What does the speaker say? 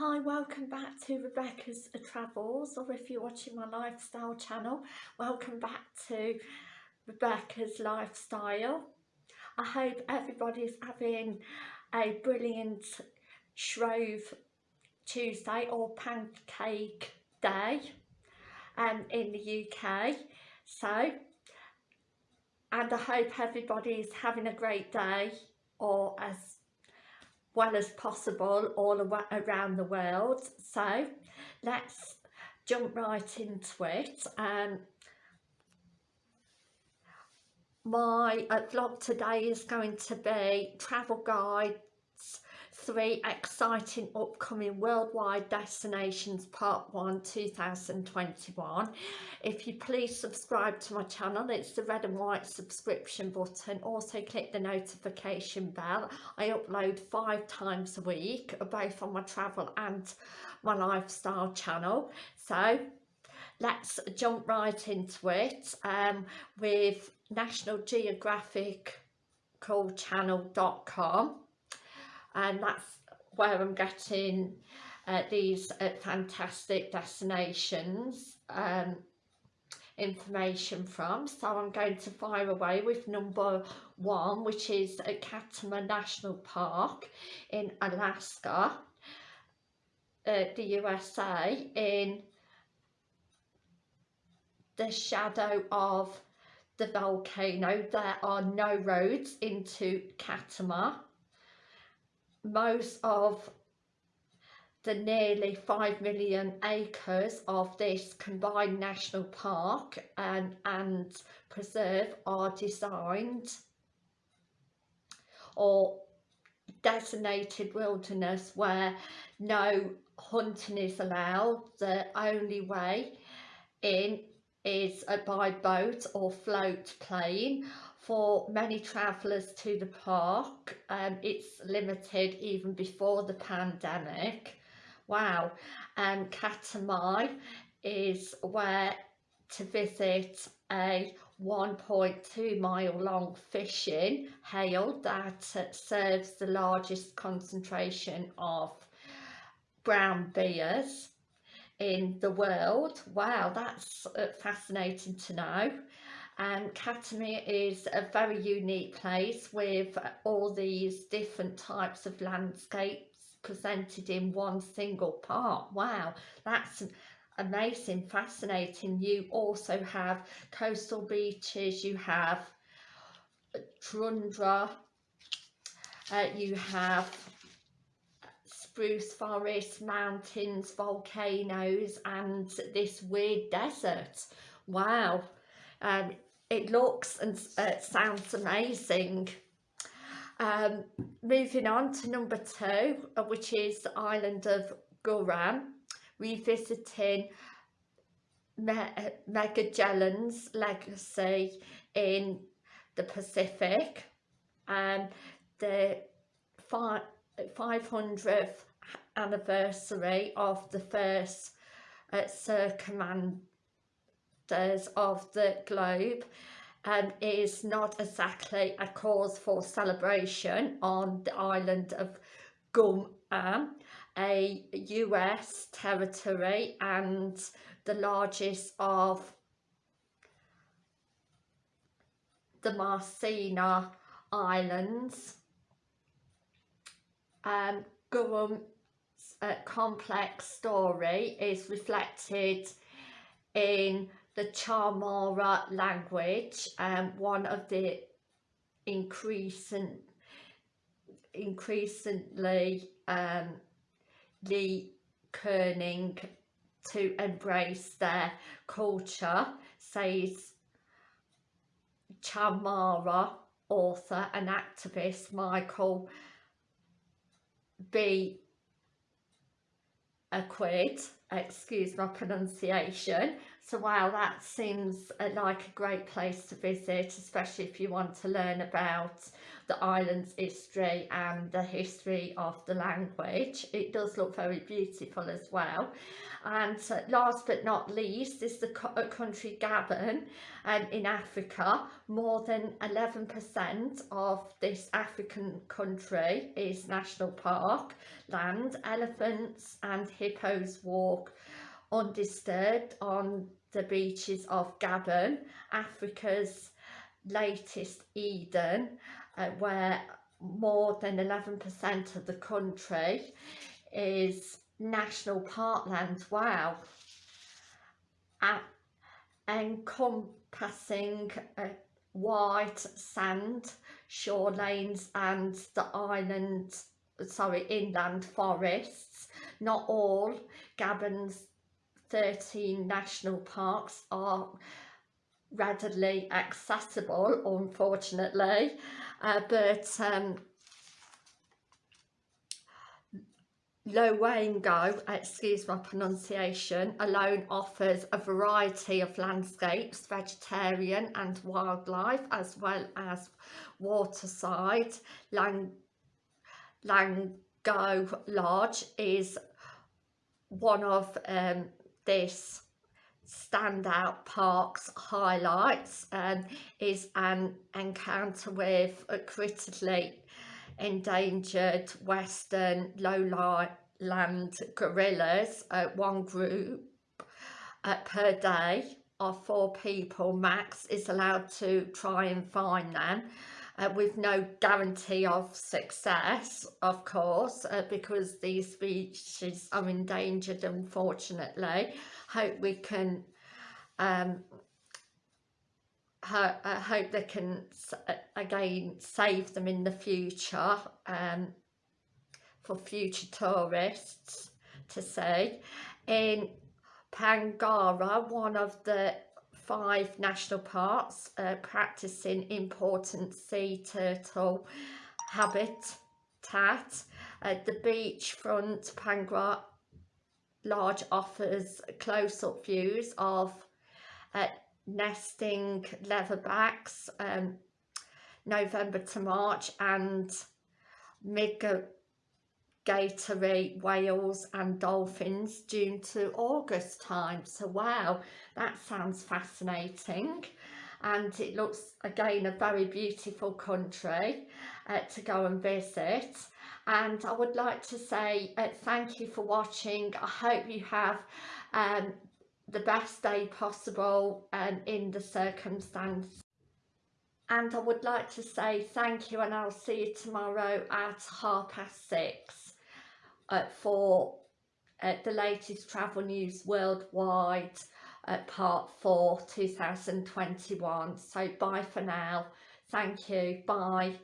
Hi, welcome back to Rebecca's Travels, or if you're watching my lifestyle channel, welcome back to Rebecca's Lifestyle. I hope everybody's having a brilliant Shrove Tuesday or Pancake Day um, in the UK. So, and I hope everybody's having a great day or as well as possible all around the world. So let's jump right into it. Um, my uh, vlog today is going to be travel guides three exciting upcoming worldwide destinations part 1 2021 if you please subscribe to my channel it's the red and white subscription button. Also click the notification bell. I upload five times a week both on my travel and my lifestyle channel. So let's jump right into it um, with National Geographic channel.com and that's where I'm getting uh, these uh, fantastic destinations um, information from. So I'm going to fire away with number one which is at Katmai National Park in Alaska uh, the USA in the shadow of the volcano. There are no roads into Katmai most of the nearly 5 million acres of this combined national park and, and preserve are designed or designated wilderness where no hunting is allowed. The only way in is by boat or float plane for many travellers to the park. Um, it's limited even before the pandemic. Wow. Um, Katmai is where to visit a 1.2 mile long fishing hail that serves the largest concentration of brown bears in the world. Wow that's uh, fascinating to know and Katmai is a very unique place with all these different types of landscapes presented in one single part. Wow, that's amazing, fascinating. You also have coastal beaches, you have tundra, uh, you have spruce forests, mountains, volcanoes and this weird desert. Wow. Um, it looks and uh, sounds amazing. Um, moving on to number two, uh, which is the island of Guam, revisiting Me uh, Magellan's legacy in the Pacific. Um, the 500th anniversary of the first uh, circumnavigation of the globe um, is not exactly a cause for celebration on the island of Guam, a US territory and the largest of the Marshall Islands. Um, Guam's uh, complex story is reflected in the Chamorro language, um, one of the increasing, increasingly um, the kerning to embrace their culture, says Chamorro author and activist Michael B. Aquid, excuse my pronunciation, so wow that seems uh, like a great place to visit especially if you want to learn about the island's history and the history of the language. It does look very beautiful as well. And last but not least is the country Gabon um, in Africa. More than 11% of this African country is national park land elephants and hippos walk undisturbed on the beaches of Gabon, Africa's latest Eden, uh, where more than 11% of the country is national parkland. Wow. Uh, encompassing uh, white sand, shorelines and the island, sorry, inland forests. Not all Gabon's 13 national parks are readily accessible unfortunately uh, but um, Lowengo, excuse my pronunciation, alone offers a variety of landscapes, vegetarian and wildlife, as well as waterside. Lang Lango Lodge is one of um, this standout parks highlights um, is an encounter with a critically endangered western lowland gorillas. Uh, one group uh, per day of four people max is allowed to try and find them uh, with no guarantee of success of course uh, because these species are endangered unfortunately. Hope we can um, ho I hope they can again save them in the future um, for future tourists to see in Pangara one of the five national parks uh, practicing important sea turtle habitat. Uh, the beachfront Pangra Lodge offers close-up views of uh, nesting leatherbacks um, November to March and migratory whales and dolphins June to August time. So wow, that sounds fascinating. And it looks again a very beautiful country uh, to go and visit. And I would like to say uh, thank you for watching. I hope you have um, the best day possible um, in the circumstance and I would like to say thank you and I'll see you tomorrow at half past six uh, for uh, the latest travel news worldwide uh, part 4 2021 so bye for now. Thank you. Bye